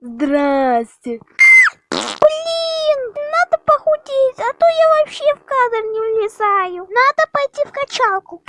Здрасте. Блин, надо похудеть, а то я вообще в кадр не влезаю. Надо пойти в качалку.